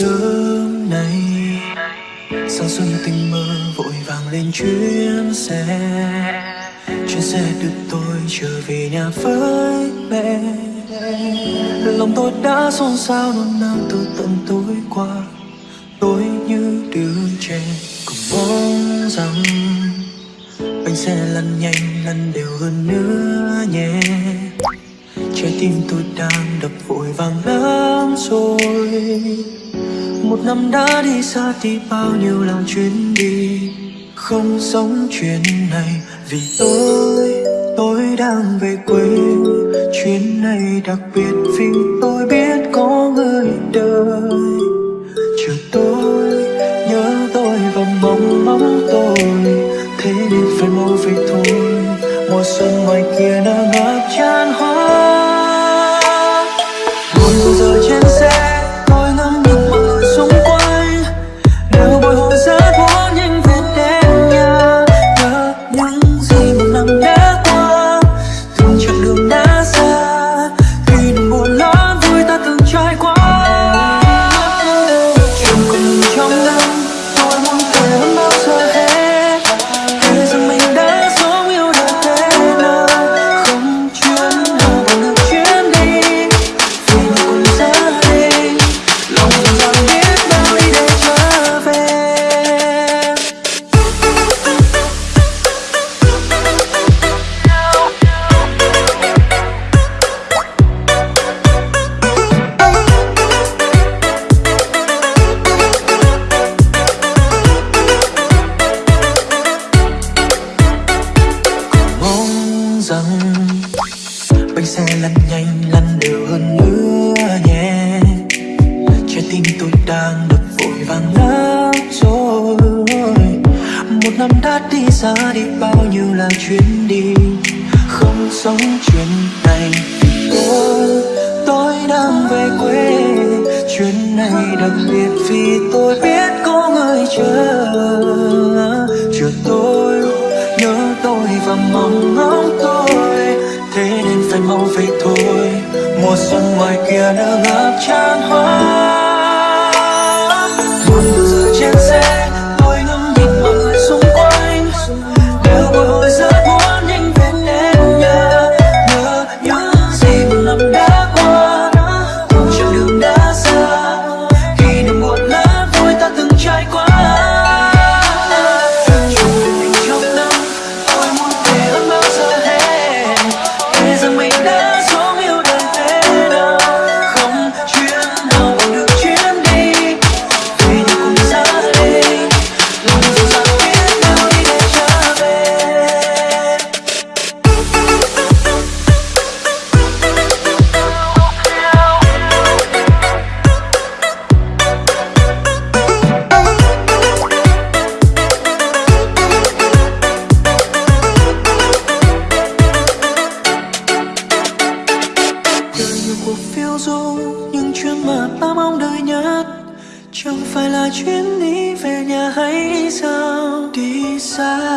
sớm nay. Sáng xuân tình mơ vội vàng lên chuyến xe. Chuyến xe đưa tôi trở về nhà với mẹ. Lòng tôi đã xôn xao, nôn nao từ tận tối qua. Tôi như đứa trẻ Cũng mong rằng Bánh xe lăn nhanh, lăn đều hơn nữa nhé Trái tim tôi đang đập vội vàng lắm rồi. Một năm đã đi xa thì bao nhiêu là chuyến đi Không sống chuyện này. Vì tôi, tôi đang về quê Chuyến này đặc biệt. Vì tôi biết có người đợi Chờ tôi, nhớ tôi và mong mong tôi. Thế nên phải mau về thôi. Mùa xuân ngoài kia đã ngập tràn. Năm đã đi xa đi, bao nhiêu là chuyến đi, không sống chuyện này. Vì tôi tôi đang về quê, chuyến này đặc biệt vì tôi biết có người chờ. Chờ tôi, nhớ tôi và mong ngóng tôi, thế nên phải mau về thôi. Mùa xuân ngoài kia đã ngập tràn hoa. Buồn giờ trên xe đời nhiều cuộc phiêu du nhưng chuyến mà ta mong đợi nhất. Chẳng phải là chuyến đi về nhà hay sao? Đi xa.